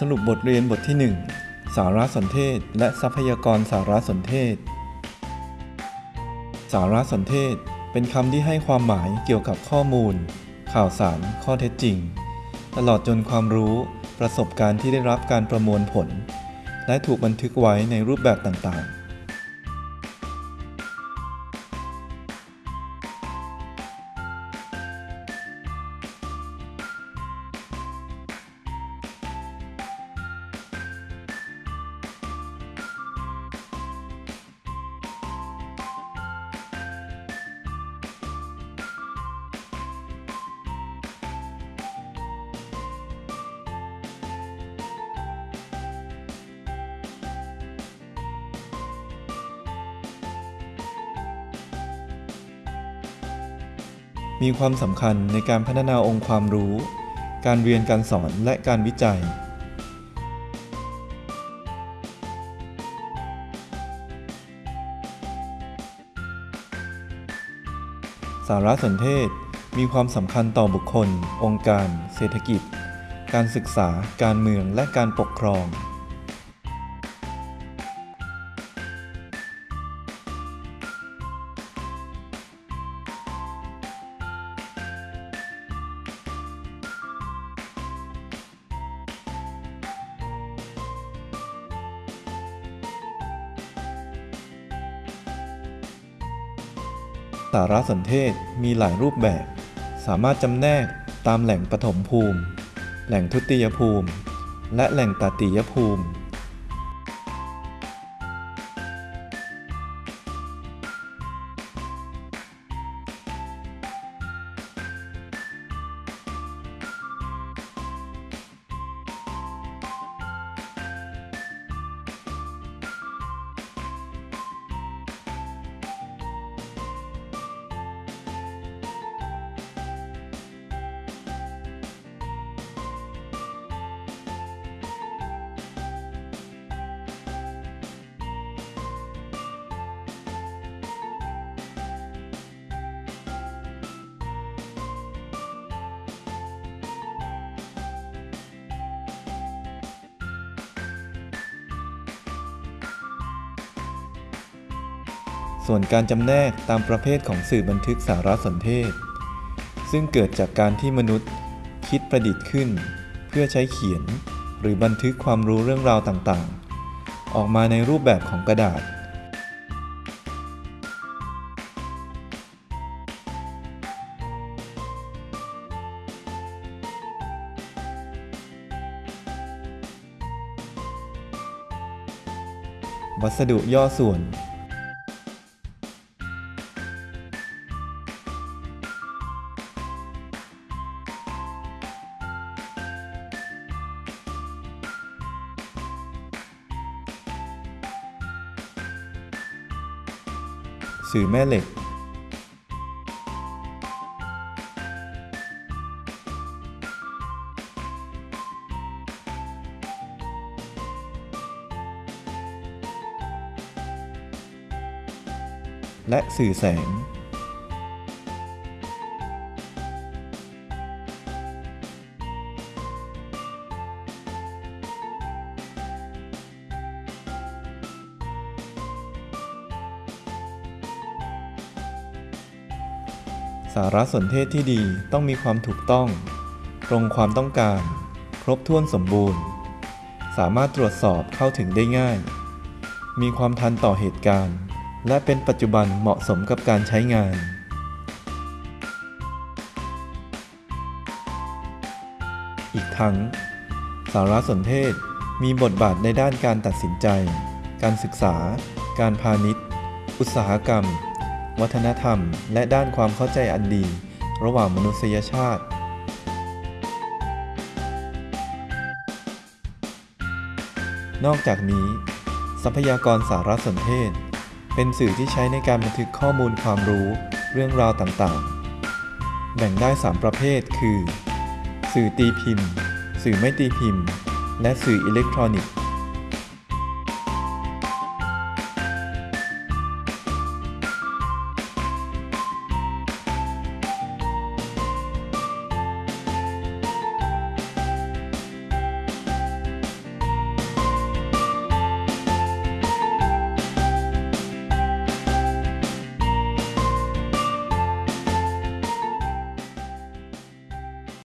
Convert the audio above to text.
สรุปบทเรียนบทที่ 1 สารสนเทศ และทรัพยากรสารสนเทศ สารสนเทศ เป็นคำที่ให้ความหมายเกี่ยวกับข้อมูล ข่าวสาร ข้อเท็จจริง ตลอดจนความรู้ประสบการณ์ที่ได้รับการประมวลผล และถูกบันทึกไว้ในรูปแบบต่างๆ มีความสำคัญในการพัฒนาองค์ความรู้ การเรียนการสอนและการวิจัย สารสนเทศ มีความสำคัญต่อบุคคล องค์การ เศรษฐกิจ การศึกษา การเมืองและการปกครองารสนเทศมีหลายรูปแบบ สามารถจำแนกตามแหล่งปฐมภูมิ แหล่งทุติยภูมิ และแหล่งตติยภูมิ ส่วนการจำแนกตามประเภทของสื่อบันทึกสารสนเทศ ซึ่งเกิดจากการที่มนุษย์คิดประดิษฐ์ขึ้น เพื่อใช้เขียน หรือบันทึกความรู้เรื่องราวต่างๆ ออกมาในรูปแบบของกระดาษ วัสดุย่อส่วน สื่อแม่เหล็ก และสื่อแสง สารสนเทศที่ดีต้องมีความถูกต้อง ตรงความต้องการ ครบถ้วนสมบูรณ์ สามารถตรวจสอบเข้าถึงได้ง่าย มีความทันต่อเหตุการณ์ และเป็นปัจจุบันเหมาะสมกับการใช้งานอีกทั้ง สารสนเทศมีบทบาทในด้านการตัดสินใจ การศึกษา การพาณิชย์ อุตสาหกรรม วัฒนธรรม และด้านความเข้าใจอันดี ระหว่างมนุษยชาติ นอกจากนี้ ทรัพยากรสารสนเทศ เป็นสื่อที่ใช้ในการบันทึกข้อมูลความรู้เรื่องราวต่างๆ แบ่งได้ 3 ประเภทคือ สื่อตีพิมพ์ สื่อไม่ตีพิมพ์ และสื่ออิเล็กทรอนิกส์